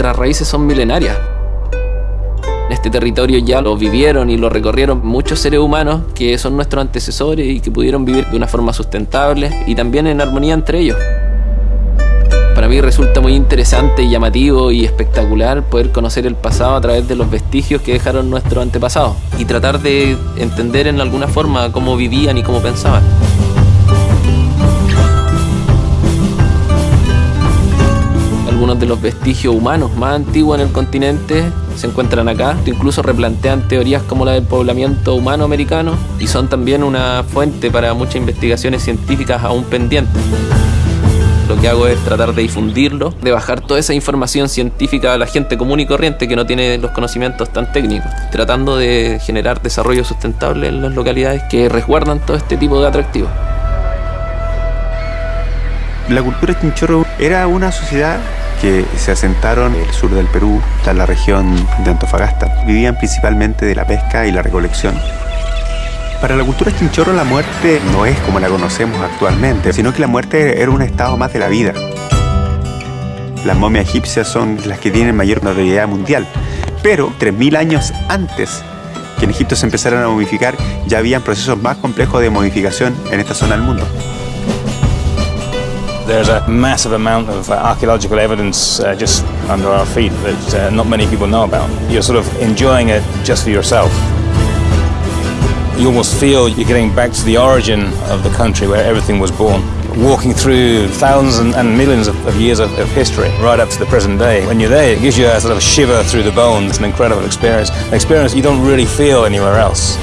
nuestras raíces son milenarias. Este territorio ya lo vivieron y lo recorrieron muchos seres humanos que son nuestros antecesores y que pudieron vivir de una forma sustentable y también en armonía entre ellos. Para mí resulta muy interesante, llamativo y espectacular poder conocer el pasado a través de los vestigios que dejaron nuestros antepasados y tratar de entender en alguna forma cómo vivían y cómo pensaban. De los vestigios humanos más antiguos en el continente se encuentran acá, incluso replantean teorías como la del poblamiento humano americano y son también una fuente para muchas investigaciones científicas aún pendientes. Lo que hago es tratar de difundirlo, de bajar toda esa información científica a la gente común y corriente que no tiene los conocimientos tan técnicos, tratando de generar desarrollo sustentable en las localidades que resguardan todo este tipo de atractivos. La cultura chinchorro era una sociedad que se asentaron en el sur del Perú, en la región de Antofagasta. Vivían principalmente de la pesca y la recolección. Para la cultura chinchorro la muerte no es como la conocemos actualmente, sino que la muerte era un estado más de la vida. Las momias egipcias son las que tienen mayor notoriedad mundial, pero 3.000 años antes que en Egipto se empezaran a momificar, ya habían procesos más complejos de momificación en esta zona del mundo. There's a massive amount of uh, archaeological evidence uh, just under our feet that uh, not many people know about. You're sort of enjoying it just for yourself. You almost feel you're getting back to the origin of the country where everything was born. Walking through thousands and, millions of, of years of, of, history, right up to the present day. When you're there, it gives you a sort of a shiver through the bones. It's an incredible experience, an experience you don't really feel anywhere else.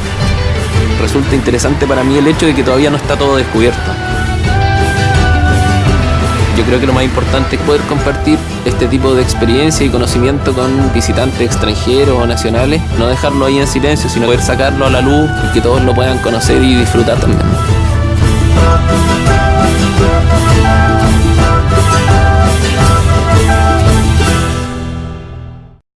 Resulta interesante para mí el hecho de que todavía no está todo descubierto. Yo creo que lo más importante es poder compartir este tipo de experiencia y conocimiento con visitantes extranjeros o nacionales, no dejarlo ahí en silencio, sino poder sacarlo a la luz y que todos lo puedan conocer y disfrutar también.